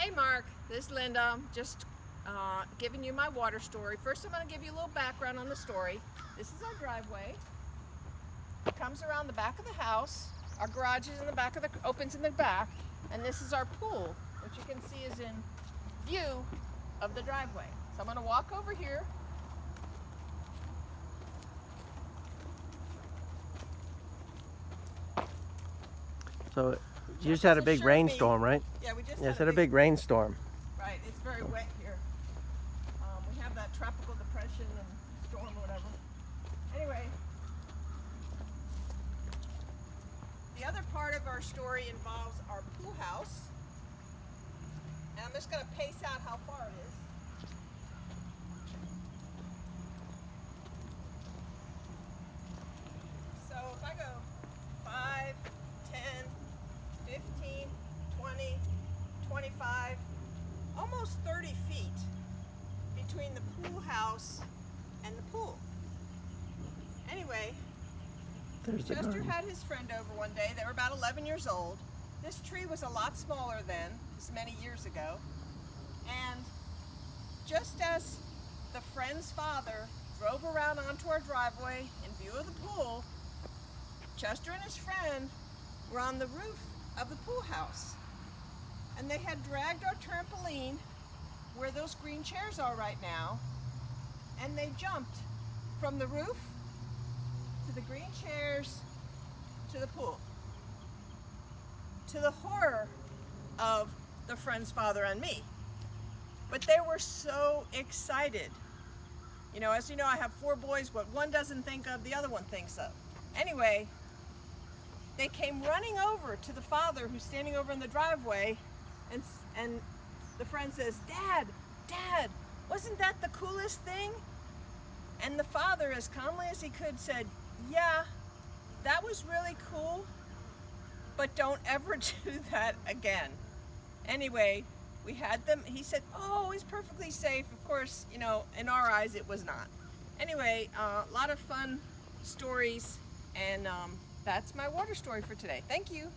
Hey Mark, this is Linda. Just uh, giving you my water story. First I'm going to give you a little background on the story. This is our driveway. It comes around the back of the house. Our garage is in the back of the, opens in the back. And this is our pool, which you can see is in view of the driveway. So I'm going to walk over here. So you just had a big rainstorm, right? Yeah, we just Yes, had a big rainstorm. Right, it's very wet here. Um, we have that tropical depression and storm or whatever. Anyway, the other part of our story involves our pool house. And I'm just going to pace out how far it is. Almost 30 feet between the pool house and the pool. Anyway, There's Chester had his friend over one day. They were about 11 years old. This tree was a lot smaller then, this many years ago. And just as the friend's father drove around onto our driveway in view of the pool, Chester and his friend were on the roof of the pool house. And they had dragged our trampoline where those green chairs are right now, and they jumped from the roof to the green chairs to the pool. To the horror of the friend's father and me. But they were so excited. You know, as you know, I have four boys. What one doesn't think of, the other one thinks of. Anyway, they came running over to the father who's standing over in the driveway and, and the friend says, Dad, Dad, wasn't that the coolest thing? And the father, as calmly as he could, said, Yeah, that was really cool, but don't ever do that again. Anyway, we had them, he said, Oh, it's perfectly safe. Of course, you know, in our eyes, it was not. Anyway, uh, a lot of fun stories, and um, that's my water story for today. Thank you.